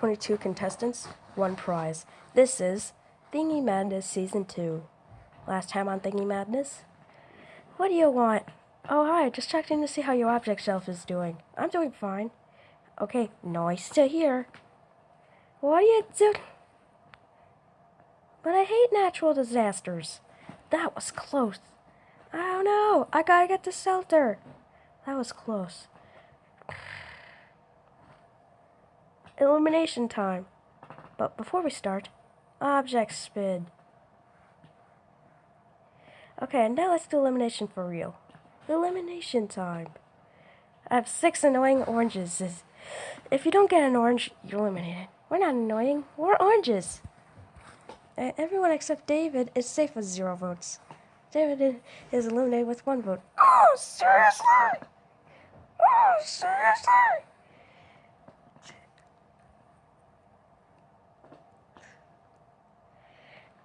22 contestants, one prize. This is Thingy Madness Season 2. Last time on Thingy Madness. What do you want? Oh, hi, just checked in to see how your object shelf is doing. I'm doing fine. Okay, nice to hear. What are you doing? But I hate natural disasters. That was close. Oh, I don't know. I gotta get to shelter. That was close. Illumination time. But before we start, object spin. Okay, and now let's do elimination for real. Elimination time. I have six annoying oranges. If you don't get an orange, you're eliminated. We're not annoying, we're oranges. Everyone except David is safe with zero votes. David is eliminated with one vote. Oh, seriously? Oh, seriously?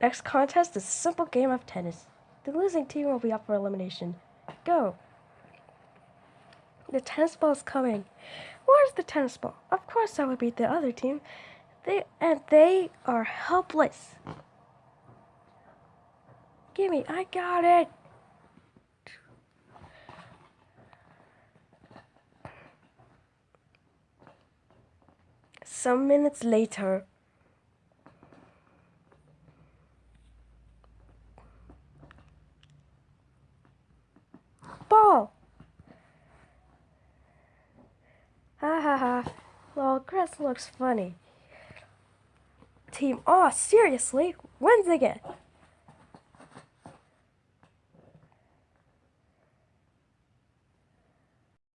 Next contest is a simple game of tennis. The losing team will be up for elimination. Go. The tennis ball is coming. Where's the tennis ball? Of course I would beat the other team. They and they are helpless. Gimme, I got it. Some minutes later, ball. Ha ha ha. Well, Chris looks funny. Team, oh, seriously? Wins again.